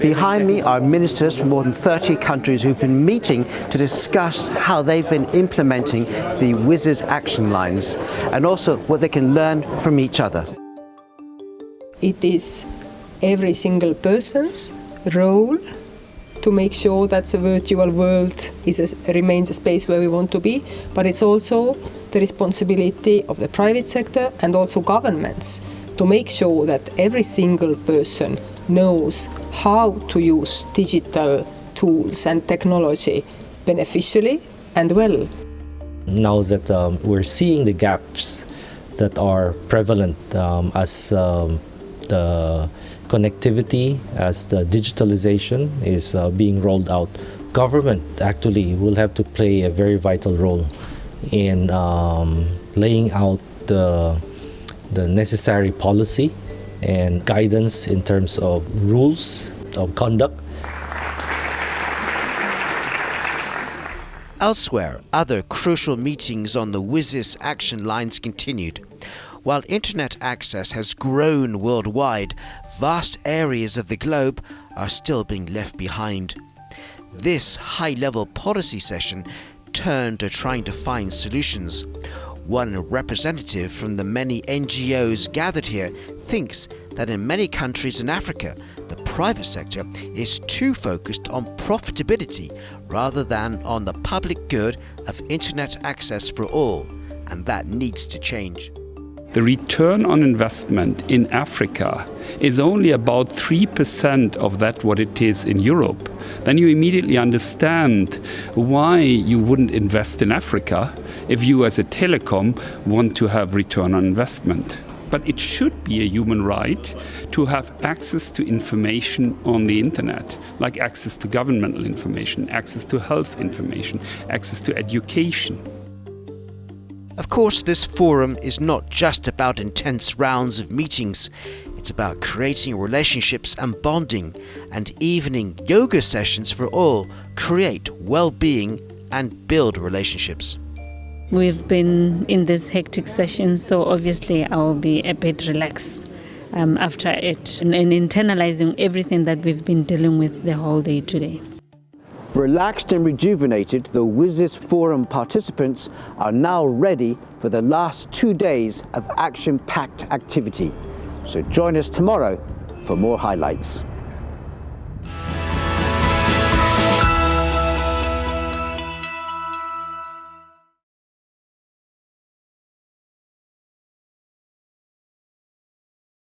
Behind me are ministers from more than 30 countries who've been meeting to discuss how they've been implementing the WSIS action lines and also what they can learn from each other. It is every single person's role to make sure that the virtual world a, remains a space where we want to be, but it's also the responsibility of the private sector and also governments to make sure that every single person knows how to use digital tools and technology beneficially and well. Now that um, we're seeing the gaps that are prevalent um, as um, the connectivity, as the digitalization is uh, being rolled out, government actually will have to play a very vital role in um, laying out the, the necessary policy and guidance in terms of rules of conduct. Elsewhere, other crucial meetings on the WSIS action lines continued. While internet access has grown worldwide, vast areas of the globe are still being left behind. This high-level policy session turned to trying to find solutions. One representative from the many NGOs gathered here thinks that in many countries in Africa, the private sector is too focused on profitability rather than on the public good of internet access for all, and that needs to change. The return on investment in Africa is only about 3% of that what it is in Europe. Then you immediately understand why you wouldn't invest in Africa if you as a telecom want to have return on investment. But it should be a human right to have access to information on the internet, like access to governmental information, access to health information, access to education. Of course, this forum is not just about intense rounds of meetings. It's about creating relationships and bonding, and evening yoga sessions for all create well-being and build relationships. We've been in this hectic session, so obviously I will be a bit relaxed um, after it and, and internalizing everything that we've been dealing with the whole day today. Relaxed and rejuvenated, the WSIS Forum participants are now ready for the last two days of action-packed activity. So join us tomorrow for more highlights.